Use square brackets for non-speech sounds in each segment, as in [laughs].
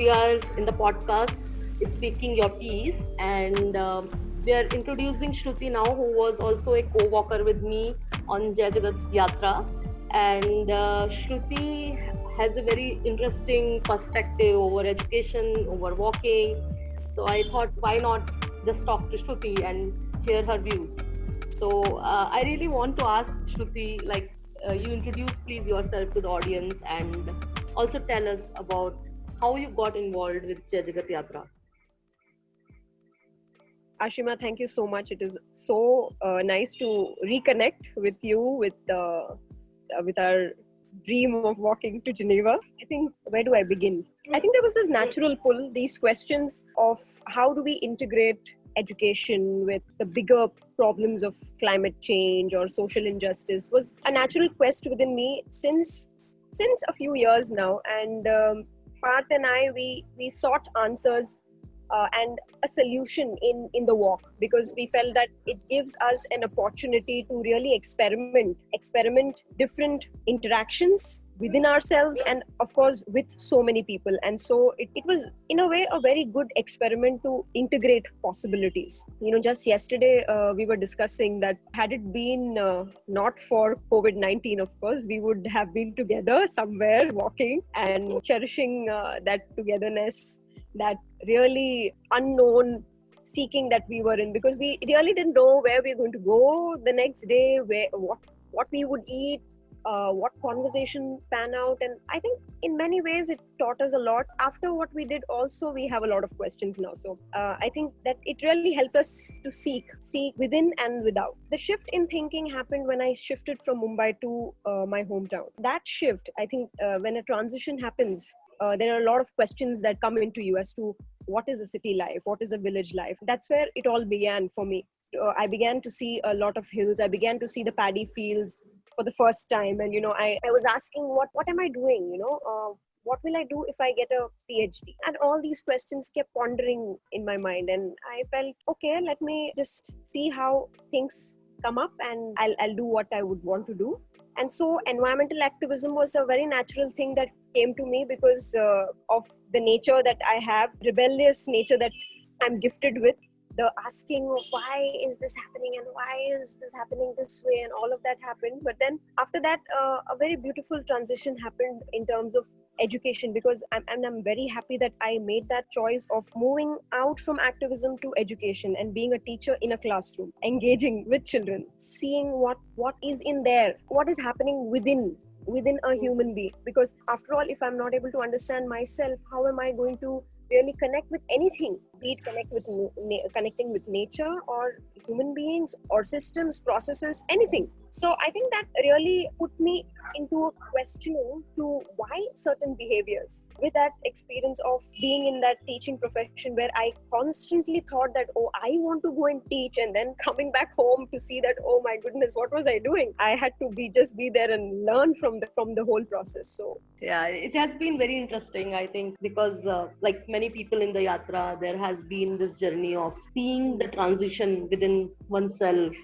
we are in the podcast Speaking Your Piece, and um, we are introducing Shruti now, who was also a co walker with me on Jai Jagat Yatra. And uh, Shruti has a very interesting perspective over education, over walking. So I thought, why not just talk to Shruti and hear her views? So uh, I really want to ask Shruti, like, uh, you introduce please yourself to the audience and also tell us about how you got involved with Jagat Yatra. Ashima, thank you so much. It is so uh, nice to reconnect with you with uh, uh, with our dream of walking to Geneva. I think where do I begin? I think there was this natural pull. These questions of how do we integrate education with the bigger problems of climate change or social injustice was a natural quest within me since since a few years now. And um, Parth and I, we we sought answers uh, and a solution in in the walk because we felt that it gives us an opportunity to really experiment experiment different interactions within ourselves and of course with so many people. And so it, it was in a way a very good experiment to integrate possibilities. You know just yesterday uh, we were discussing that had it been uh, not for covid-19 of course we would have been together somewhere walking and cherishing uh, that togetherness that really unknown seeking that we were in. Because we really didn't know where we were going to go the next day where what what we would eat uh, what conversation pan out and i think in many ways it taught us a lot. After what we did also we have a lot of questions now. So uh, i think that it really helped us to seek seek within and without. The shift in thinking happened when i shifted from mumbai to uh, my hometown. That shift i think uh, when a transition happens uh, there are a lot of questions that come into you as to what is a city life what is a village life. That's where it all began for me. Uh, i began to see a lot of hills. I began to see the paddy fields for the first time and you know i, I was asking what what am i doing you know uh, what will i do if i get a phd and all these questions kept pondering in my mind and i felt okay let me just see how things come up and i'll, I'll do what i would want to do and so environmental activism was a very natural thing that came to me because uh, of the nature that I have, rebellious nature that I'm gifted with. The asking why is this happening and why is this happening this way and all of that happened. But then after that, uh, a very beautiful transition happened in terms of education because I'm, and I'm very happy that I made that choice of moving out from activism to education and being a teacher in a classroom, engaging with children, seeing what what is in there, what is happening within within a human being because after all if i'm not able to understand myself how am i going to really connect with anything be it connect with connecting with nature or human beings or systems processes anything. So i think that really put me into questioning to why certain behaviors. With that experience of being in that teaching profession where i constantly thought that oh i want to go and teach and then coming back home to see that oh my goodness what was i doing? I had to be just be there and learn from the from the whole process. So yeah it has been very interesting i think because uh, like many people in the yatra there has been this journey of seeing the transition within oneself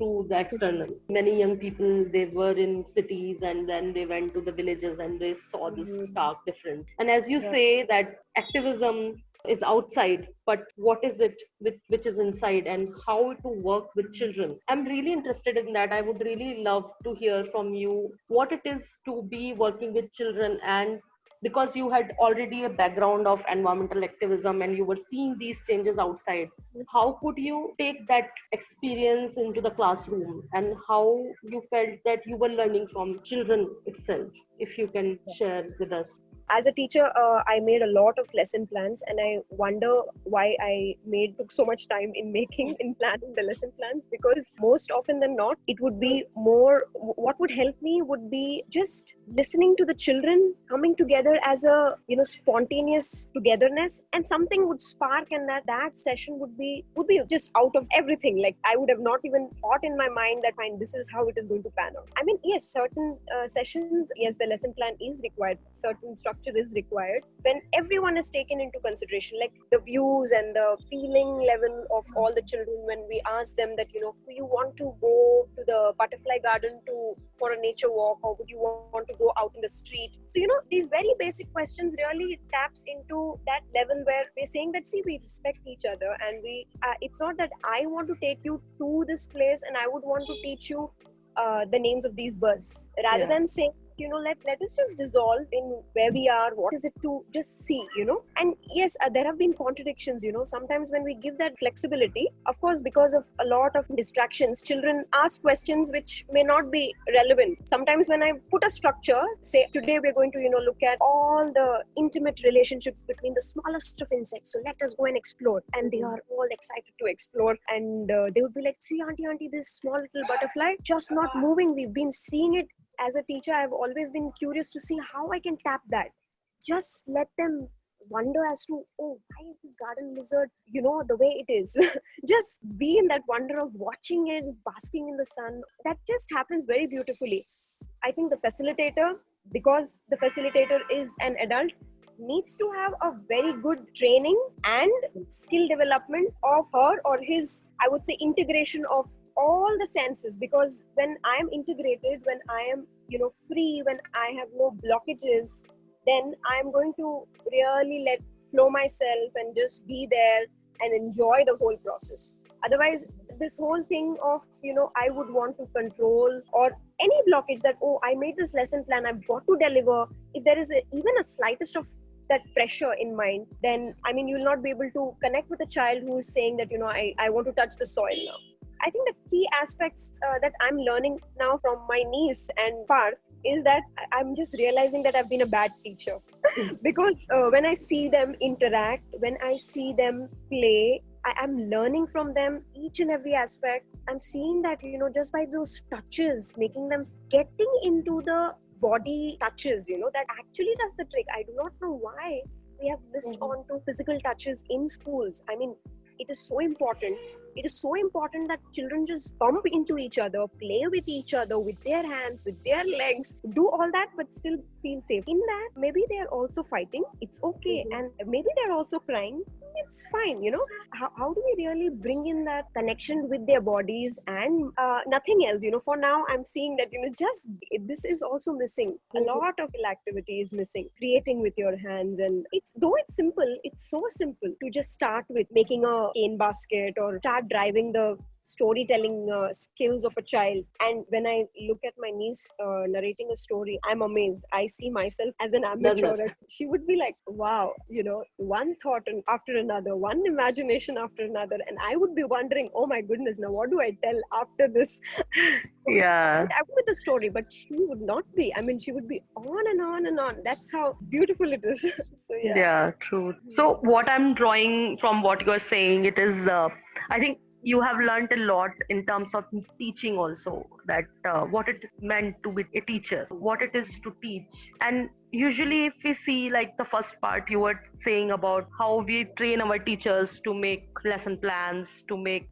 through the external. Many young people they were in cities and then they went to the villages and they saw this mm-hmm. stark difference. And as you yeah. say that activism is outside but what is it with, which is inside and how to work with children? I'm really interested in that. I would really love to hear from you what it is to be working with children and because you had already a background of environmental activism and you were seeing these changes outside how could you take that experience into the classroom and how you felt that you were learning from children itself? If you can share with us as a teacher uh, i made a lot of lesson plans and i wonder why i made took so much time in making in planning the lesson plans because most often than not it would be more what would help me would be just listening to the children coming together as a you know spontaneous togetherness and something would spark and that that session would be would be just out of everything. Like i would have not even thought in my mind that fine this is how it is going to pan out. I mean yes certain uh, sessions yes the lesson plan is required certain structure structure is required when everyone is taken into consideration like the views and the feeling level of all the children when we ask them that you know do you want to go to the butterfly garden to for a nature walk or would you want to go out in the street so you know these very basic questions really taps into that level where we're saying that see we respect each other and we uh, it's not that i want to take you to this place and i would want to teach you uh, the names of these birds rather Yeah. than saying you know let, let us just dissolve in where we are what is it to just see you know? And yes uh, there have been contradictions you know? Sometimes when we give that flexibility of course because of a lot of distractions children ask questions which may not be relevant. Sometimes when i put a structure say today we're going to you know look at all the intimate relationships between the smallest of insects so let us go and explore. And they are all excited to explore. And uh, they would be like see auntie auntie this small little butterfly just not moving. We've been seeing it as a teacher i've always been curious to see how i can tap that. Just let them wonder as to oh why is this garden lizard you know the way it is? [laughs] Just be in that wonder of watching it basking in the sun. That just happens very beautifully. I think the facilitator because the facilitator is an adult needs to have a very good training and skill development of her or his i would say integration of all the senses because when i am integrated when i am you know free when i have no blockages then i'm going to really let flow myself and just be there and enjoy the whole process. Otherwise this whole thing of you know i would want to control or any blockage that oh i made this lesson plan i've got to deliver. If there is a, even a slightest of that pressure in mind then i mean you'll not be able to connect with a child who is saying that you know i, I want to touch the soil now i think the key aspects uh, that i'm learning now from my niece and Parth is that i'm just realizing that i've been a bad teacher [laughs] because uh, when i see them interact when i see them play I am learning from them each and every aspect. I'm seeing that, you know, just by those touches, making them getting into the body touches, you know, that actually does the trick. I do not know why we have missed Mhm. on to physical touches in schools. I mean, it is so important. It is so important that children just bump into each other, play with each other with their hands, with their legs, do all that, but still feel safe. In that, maybe they are also fighting. It's okay. Mhm. And maybe they're also crying it's fine you know how, how do we really bring in that connection with their bodies and uh, nothing else you know for now i'm seeing that you know just this is also missing a Mhm. lot of activity is missing creating with your hands and it's though it's simple it's so simple to just start with making a cane basket or start driving the storytelling uh, skills of a child. And when i look at my niece uh, narrating a story i'm amazed. I see myself as an amateur. Learner. she would be like wow you know one thought and after another one imagination after another. And i would be wondering oh my goodness now what do i tell after this? [laughs] Yeah. I would with the story but she would not be. I mean she would be on and on and on. That's how beautiful it is. [laughs] So yeah. Yeah, true. So, what I'm drawing from what you're saying, it is, uh, I think you have learned a lot in terms of teaching also that uh, what it meant to be a teacher, what it is to teach. And usually, if we see like the first part, you were saying about how we train our teachers to make lesson plans, to make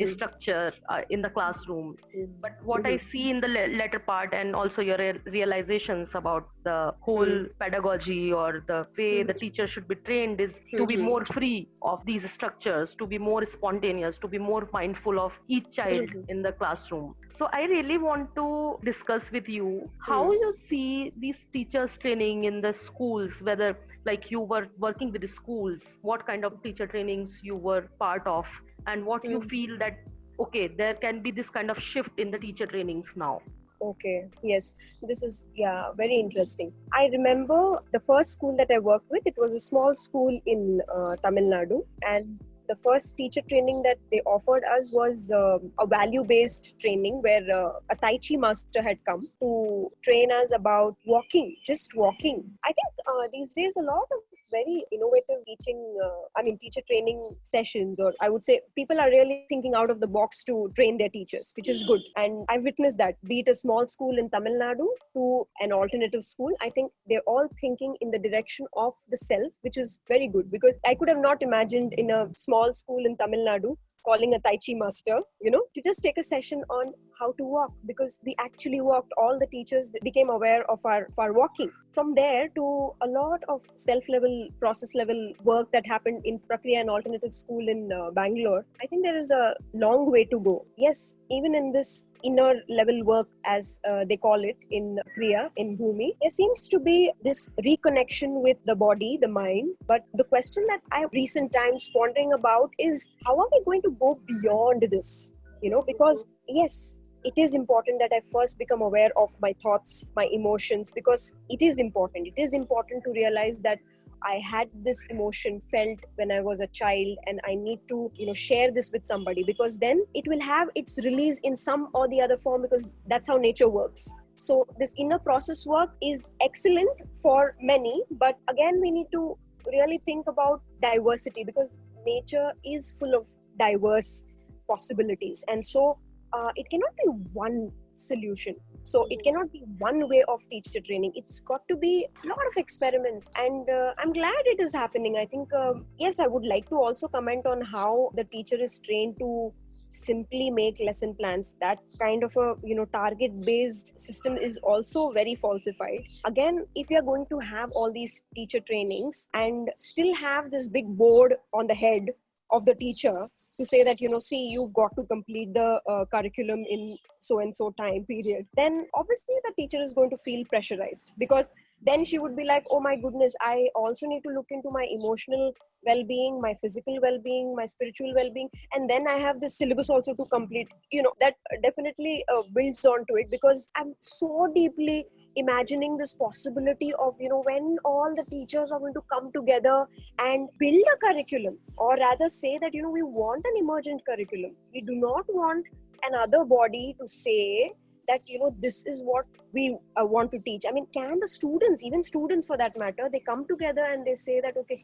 a structure uh, in the classroom. But what i see in the le- latter part and also your re- realizations about the whole Mm. pedagogy or the way the Mhm. teacher should be trained is to be Mhm. more free of these structures to be more spontaneous to be more mindful of each child in the classroom. So i really want to discuss with you how you see these teachers training in the schools whether like you were working with the schools what kind of teacher trainings you were part of and what you Mm. feel that okay there can be this kind of shift in the teacher trainings now Okay, yes, this is yeah very interesting. I remember the first school that I worked with. It was a small school in uh, Tamil Nadu, and the first teacher training that they offered us was um a value-based training where uh, a Tai Chi master had come to train us about walking, just walking. I think uh, these days a lot of very innovative teaching uh, i mean teacher training sessions or i would say people are really thinking out of the box to train their teachers which is good. And i've witnessed that be it a small school in tamil nadu to an alternative school i think they're all thinking in the direction of the self which is very good. Because i could have not imagined in a small school in tamil nadu calling a tai chi master you know to just take a session on how to walk because we actually walked all the teachers became aware of our, of our walking. From there to a lot of self level process level work that happened in prakriya and alternative school in uh, bangalore i think there is a long way to go. Yes even in this inner level work, as uh, they call it in Kriya, in Bhumi, there seems to be this reconnection with the body, the mind. But the question that I have recent times pondering about is how are we going to go beyond this? You know, because yes, it is important that I first become aware of my thoughts, my emotions, because it is important. It is important to realize that I had this emotion felt when I was a child, and I need to, you know, share this with somebody because then it will have its release in some or the other form because that's how nature works. So this inner process work is excellent for many, but again, we need to really think about diversity because nature is full of diverse possibilities, and so uh, it cannot be one solution so it cannot be one way of teacher training. It's got to be a lot of experiments. And uh, i'm glad it is happening. I think uh, yes i would like to also comment on how the teacher is trained to simply make lesson plans. That kind of a you know target based system is also very falsified. Again if you're going to have all these teacher trainings and still have this big board on the head of the teacher to say that you know see you've got to complete the uh, curriculum in so and so time period then obviously the teacher is going to feel pressurized because then she would be like oh my goodness i also need to look into my emotional well-being my physical well-being my spiritual well-being and then i have this syllabus also to complete you know that definitely uh, builds on to it because i'm so deeply imagining this possibility of you know when all the teachers are going to come together and build a curriculum or rather say that you know we want an emergent curriculum. We do not want another body to say that you know this is what we uh, want to teach. I mean can the students even students for that matter they come together and they say that okay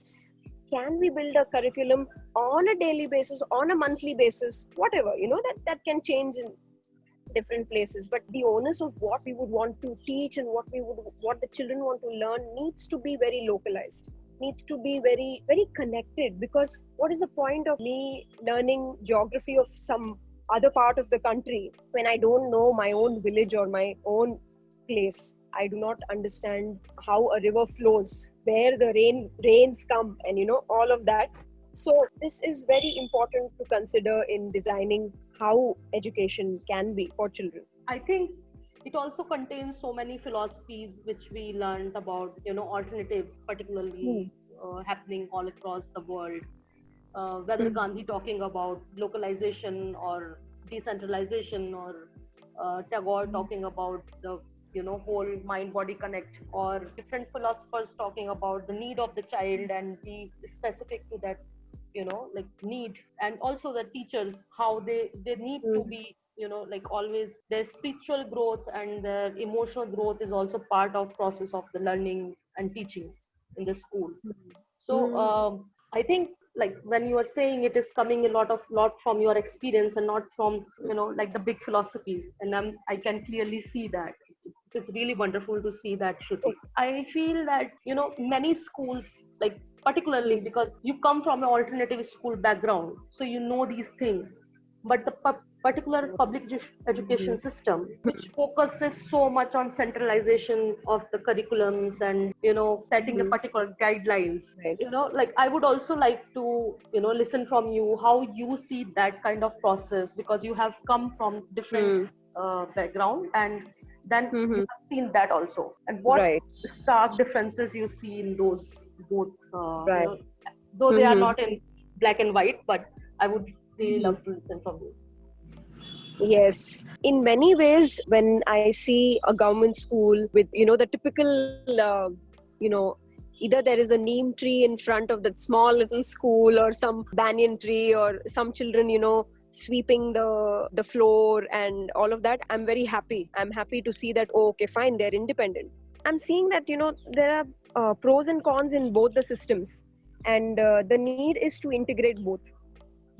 can we build a curriculum on a daily basis on a monthly basis whatever you know that that can change in different places but the onus of what we would want to teach and what we would what the children want to learn needs to be very localized needs to be very very connected because what is the point of me learning geography of some other part of the country when i don't know my own village or my own place? I do not understand how a river flows where the rain rains come and you know all of that. So this is very important to consider in designing how education can be for children i think it also contains so many philosophies which we learned about you know alternatives particularly mm. uh, happening all across the world uh, whether mm. gandhi talking about localization or decentralization or uh, tagore mm. talking about the you know whole mind body connect or different philosophers talking about the need of the child and be specific to that you know like need and also the teachers how they they need mm. to be you know like always their spiritual growth and their emotional growth is also part of process of the learning and teaching in the school mm. so mm. um, i think like when you are saying it is coming a lot of lot from your experience and not from you know like the big philosophies and I'm, i can clearly see that it is really wonderful to see that Shruti. i feel that you know many schools like particularly because you come from an alternative school background so you know these things but the pu- particular public education mm-hmm. system which focuses so much on centralization of the curriculums and you know setting mm-hmm. a particular guidelines right. you know like i would also like to you know listen from you how you see that kind of process because you have come from different mm. uh, background and then mm-hmm. you have seen that also and what right. stark differences you see in those both uh, right. you know, though they mm-hmm. are not in black and white but i would really love to listen from you yes in many ways when i see a government school with you know the typical uh, you know either there is a neem tree in front of that small little school or some banyan tree or some children you know sweeping the the floor and all of that i'm very happy i'm happy to see that oh, okay fine they're independent i'm seeing that you know there are uh, pros and cons in both the systems. And uh, the need is to integrate both.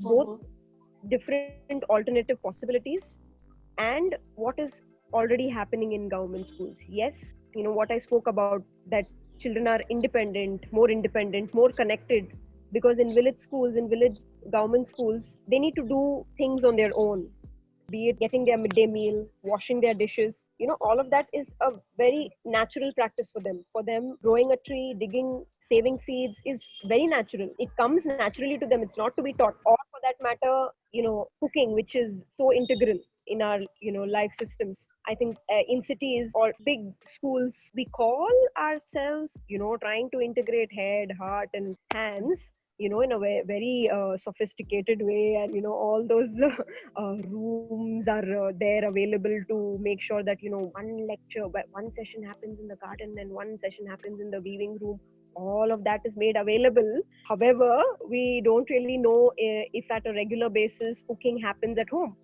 Both mm-hmm. different alternative possibilities and what is already happening in government schools. Yes you know what i spoke about that children are independent more independent more connected because in village schools in village government schools they need to do things on their own be it getting their midday meal, washing their dishes, you know, all of that is a very natural practice for them. For them, growing a tree, digging, saving seeds is very natural. It comes naturally to them. It's not to be taught. Or for that matter, you know, cooking, which is so integral in our you know life systems i think uh, in cities or big schools we call ourselves you know trying to integrate head heart and hands you know in a way, very uh, sophisticated way and you know all those [laughs] uh, rooms are uh, there available to make sure that you know one lecture one session happens in the garden and one session happens in the weaving room. All of that is made available. However we don't really know uh, if at a regular basis cooking happens at home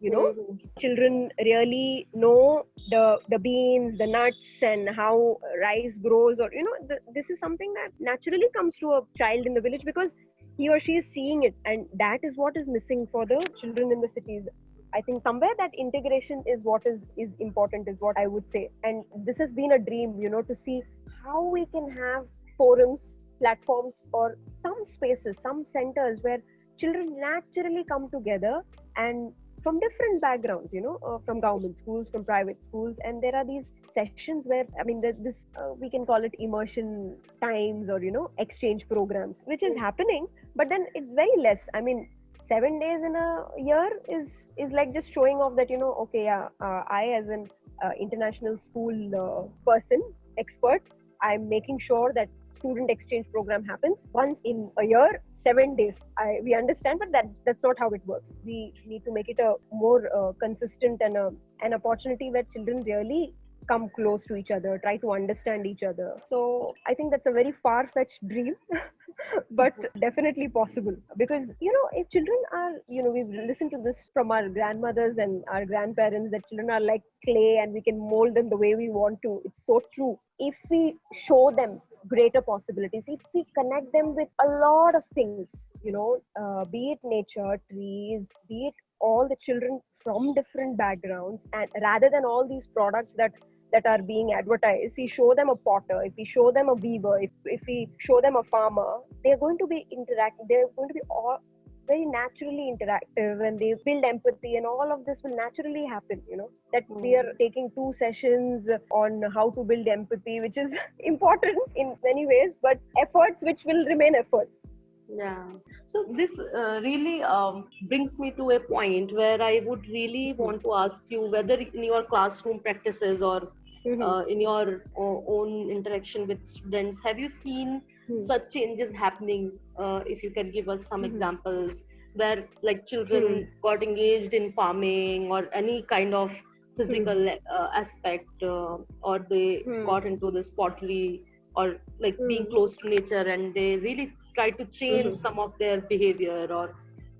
you know mm-hmm. children really know the the beans the nuts and how rice grows or you know the, this is something that naturally comes to a child in the village because he or she is seeing it and that is what is missing for the children in the cities i think somewhere that integration is what is is important is what i would say and this has been a dream you know to see how we can have forums platforms or some spaces some centers where children naturally come together and from different backgrounds you know uh, from government schools from private schools. And there are these sessions where i mean this uh, we can call it immersion times or you know exchange programs which is happening. But then it's very less. I mean seven days in a year is is like just showing off that you know okay yeah uh, i as an uh, international school uh, person expert i'm making sure that student exchange program happens once in a year seven days. I, we understand but that that's not how it works. We need to make it a more uh, consistent and a, an opportunity where children really come close to each other try to understand each other. So i think that's a very far-fetched dream [laughs] but definitely possible. Because you know if children are you know we've listened to this from our grandmothers and our grandparents that children are like clay and we can mold them the way we want to. It's so true. If we show them greater possibilities. If we connect them with a lot of things you know uh, be it nature trees be it all the children from different backgrounds and rather than all these products that that are being advertised we show them a potter if we show them a weaver if, if we show them a farmer they're going to be interacting they're going to be all very naturally interactive and they build empathy and all of this will naturally happen you know that mm. we are hmm. taking two sessions on how to build empathy which is [laughs] important in many ways but efforts which will remain efforts yeah so this uh, really um, brings me to a point where i would really hmm. want to ask you whether in your classroom practices or mm-hmm. uh, in your uh, own interaction with students have you seen hmm. such changes happening uh, if you can give us some mm-hmm. examples where like children hmm. got engaged in farming or any kind of physical hmm. uh, aspect uh, or they hmm. got into this pottery or like being hmm. close to nature and they really try to change some of their behavior or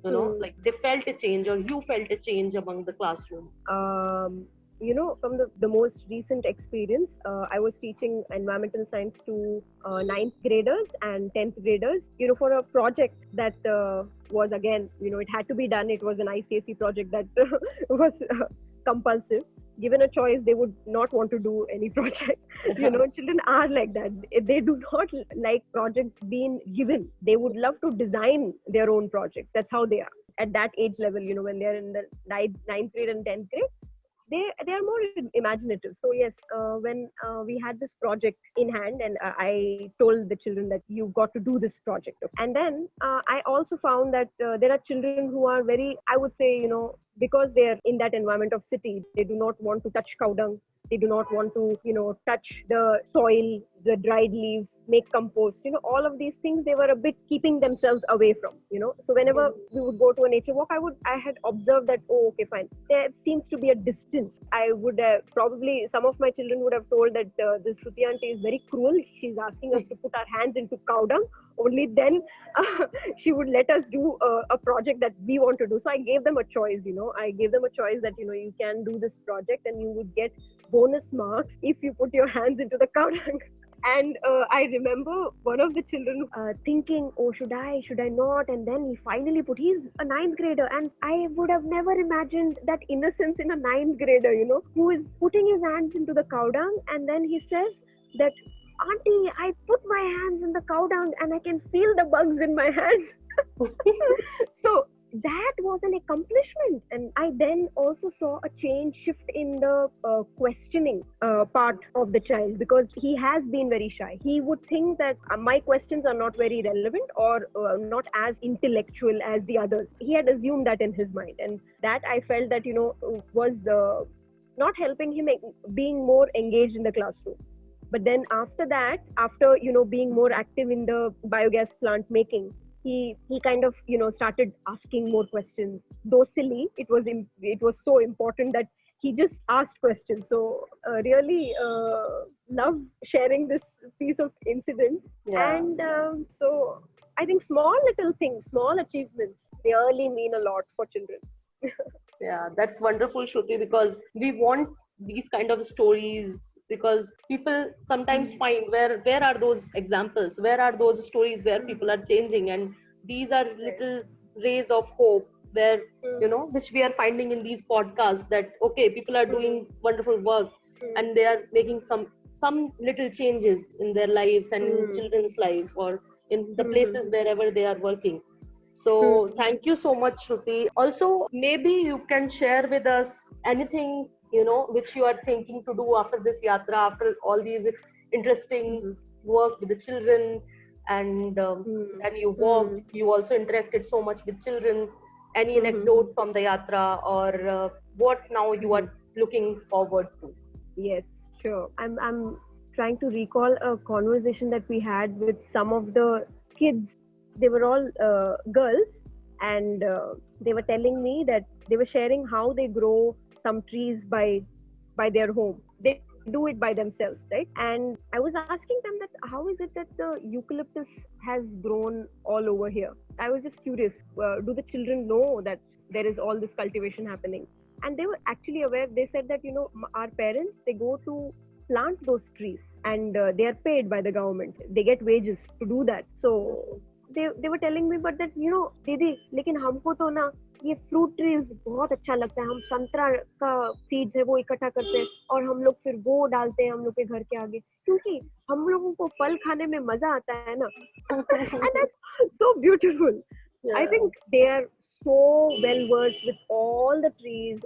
you know like they felt a change or you felt a change among the classroom um you know from the, the most recent experience uh, i was teaching environmental science to uh, ninth graders and 10th graders you know for a project that uh, was again you know it had to be done. It was an icse project that [laughs] was uh, compulsive. Given a choice they would not want to do any [laughs] project. You know children are like that. They do not like projects being given they would love to design their own projects. That's how they are. At that age level you know when they're in the ninth, ninth grade and 10th grade they they are more imaginative. So yes uh, when uh, we had this project in hand and uh, i told the children that you got to do this project. And then uh, i also found that uh, there are children who are very i would say you know because they're in that environment of city they do not want to touch cow dung they do not want to you know touch the soil the dried leaves make compost you know all of these things they were a bit keeping themselves away from you know. So whenever we would go to a nature walk i would i had observed that oh okay fine. There seems to be a distance. I would uh, probably some of my children would have told that uh, this Shruti auntie is very cruel. She's asking us to put our hands into cow dung only then uh, [laughs] she would let us do uh, a project that we want to do. So i gave them a choice you know. I gave them a choice that you know you can do this project and you would get bonus marks if you put your hands into the [laughs] cow dung and uh, i remember one of the children uh, thinking oh should i should i not? And then he finally put he's a ninth grader and i would have never imagined that innocence in a ninth grader you know who is putting his hands into the cow dung and then he says that auntie i put my hands in the cow dung and i can feel the bugs in my hands [laughs] so that was an accomplishment. And i then also saw a change shift in the uh, questioning uh, part of the child because he has been very shy. He would think that uh, my questions are not very relevant or uh, not as intellectual as the others. He had assumed that in his mind. And that i felt that you know was uh, not helping him being more engaged in the classroom but then after that after you know being more active in the biogas plant making he he kind of you know started asking more questions. Though silly it was it was so important that he just asked questions. So uh, really uh, love sharing this piece of incident. Yeah. and um, so i think small little things small achievements they really mean a lot for children. [laughs] Yeah that's wonderful shruti because we want these kind of stories because people sometimes hmm. find where where are those examples where are those stories where people are changing and these are little rays of hope where hmm. you know which we are finding in these podcasts that okay people are doing hmm. wonderful work and they are making some some little changes in their lives and in children's life or in the places wherever they are working so thank you so much shruti also maybe you can share with us anything you know which you are thinking to do after this yatra after all these interesting mm-hmm. work with the children and um, mm-hmm. and you walked mm-hmm. you also interacted so much with children any mm-hmm. anecdote from the yatra or uh, what now you are looking forward to yes sure i'm i'm trying to recall a conversation that we had with some of the kids they were all uh, girls and uh, they were telling me that they were sharing how they grow some trees by by their home. They do it by themselves right? And i was asking them that how is it that the eucalyptus has grown all over here? I was just curious uh, do the children know that there is all this cultivation happening? And they were actually aware they said that you know our parents they go to plant those trees and uh, they are paid by the government. They get wages to do that. So they, they were telling me but that you know didi lekin humko to na ये fruit trees बहुत अच्छा लगता है। हम संतरा का seeds है वो इकट्ठा करते हैं और हम लोग फिर वो डालते हैं हम लोग के घर के आगे। क्योंकि हम लोगों को फल खाने में मज़ा आता है ना। So beautiful I think they are so well versed with all the trees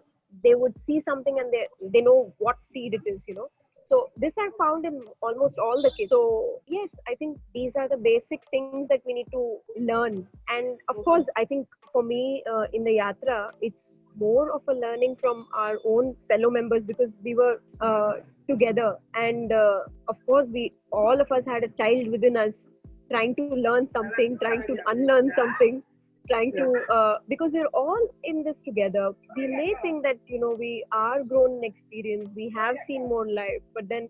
they would see something and they they know what seed it is you know. So this i found in almost all the kids so yes i think these are the basic things that we need to learn. And of course i think for me uh, in the yatra it's more of a learning from our own fellow members because we were uh, together. And uh, of course we all of us had a child within us trying to learn something trying to unlearn something trying to uh, because we're all in this together. We may think that you know we are grown in experience we have seen more life but then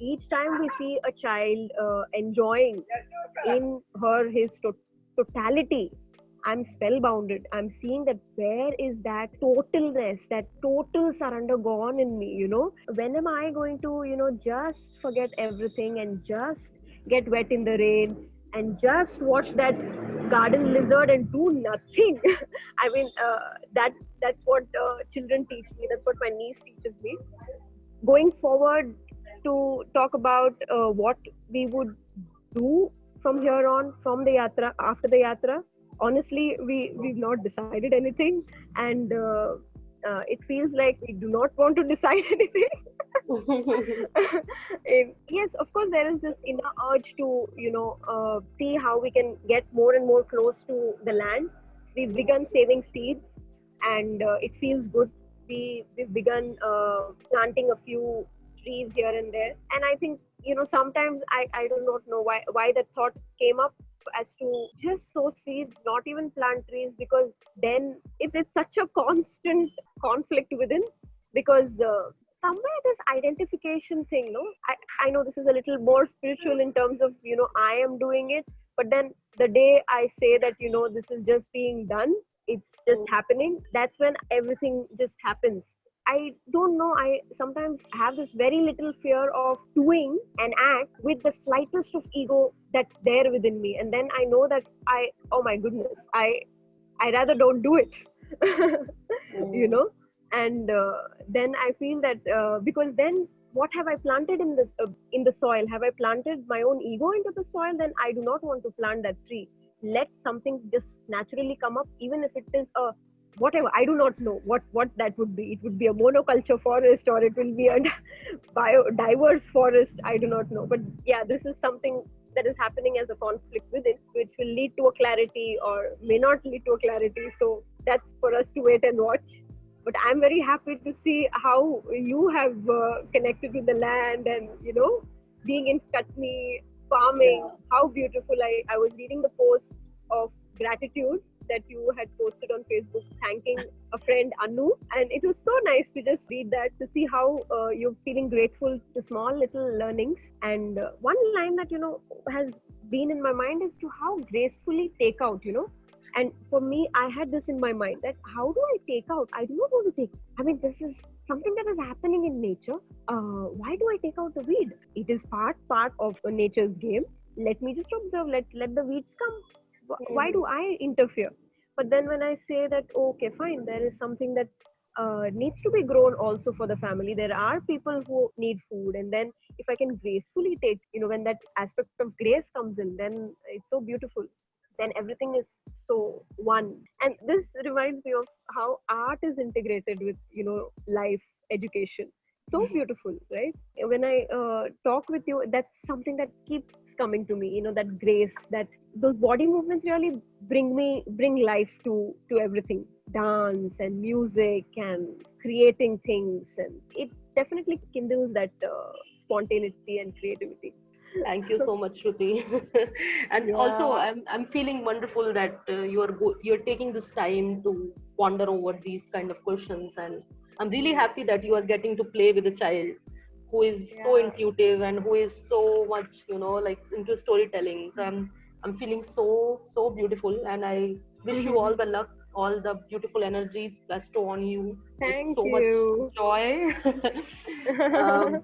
each time we see a child uh, enjoying in her his to- totality i'm spellbounded. I'm seeing that where is that totalness that total surrender gone in me you know? When am i going to you know just forget everything and just get wet in the rain and just watch that garden lizard and do nothing. [laughs] I mean uh, that that's what uh, children teach me. That's what my niece teaches me. Going forward to talk about uh, what we would do from here on from the yatra after the yatra honestly we we've not decided anything. And uh, it feels like we do not want to decide [laughs] anything. [laughs] Yes of course there is this inner urge to you know uh, see how we can get more and more close to the land. We've begun saving seeds and uh, it feels good. We we've begun uh, planting a few trees here and there. And i think you know sometimes i i do not know why why that thought came up as to just sow seeds, not even plant trees, because then it's, it's such a constant conflict within. Because uh, somewhere this identification thing, no, I, I know this is a little more spiritual in terms of, you know, I am doing it, but then the day I say that, you know, this is just being done, it's just mm. happening, that's when everything just happens I don't know. I sometimes have this very little fear of doing an act with the slightest of ego that's there within me, and then I know that I, oh my goodness, I, I rather don't do it, [laughs] mm. you know. And uh, then I feel that uh, because then what have I planted in the uh, in the soil? Have I planted my own ego into the soil? Then I do not want to plant that tree let something just naturally come up even if it is a whatever i do not know what what that would be it would be a monoculture forest or it will be a [laughs] biodiverse forest i do not know but yeah this is something that is happening as a conflict within which will lead to a clarity or may not lead to a clarity so that's for us to wait and watch but i'm very happy to see how you have uh, connected with the land and you know being in Katni, farming yeah. how beautiful I, I was reading the post of gratitude that you had posted on Facebook thanking a friend Anu, and it was so nice to just read that to see how uh, you're feeling grateful to small little learnings. And uh, one line that you know has been in my mind is to how gracefully take out, you know. And for me, I had this in my mind that how do I take out? I do not want to take. I mean, this is something that is happening in nature. Uh, why do I take out the weed? It is part part of nature's game. Let me just observe. Let let the weeds come why do i interfere but then when i say that okay fine there is something that uh, needs to be grown also for the family there are people who need food and then if i can gracefully take you know when that aspect of grace comes in then it's so beautiful then everything is so one. And this reminds me of how art is integrated with you know life education. So mm-hmm. beautiful right? When i uh, talk with you that's something that keeps coming to me you know that grace that those body movements really bring me bring life to to everything. Dance and music and creating things and it definitely kindles that uh, spontaneity and creativity thank you so much shruti [laughs] and yeah. also i'm i'm feeling wonderful that uh, you're go- you're taking this time to ponder over these kind of questions and i'm really happy that you are getting to play with a child who is yeah. so intuitive and who is so much you know like into storytelling so i'm i'm feeling so so beautiful and i wish mm-hmm. you all the luck all the beautiful energies bestow on you Thank with so you. much joy [laughs] um,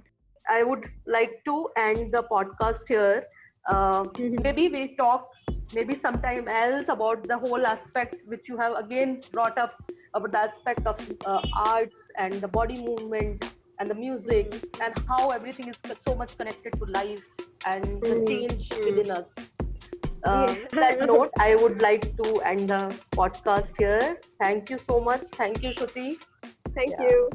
i would like to end the podcast here uh, mm-hmm. maybe we talk maybe sometime else about the whole aspect which you have again brought up about the aspect of uh, arts and the body movement and the music and how everything is so much connected to life and the mm. change within us. Uh, that note, I would like to end the podcast here. Thank you so much. Thank you, Shruti. Thank yeah. you.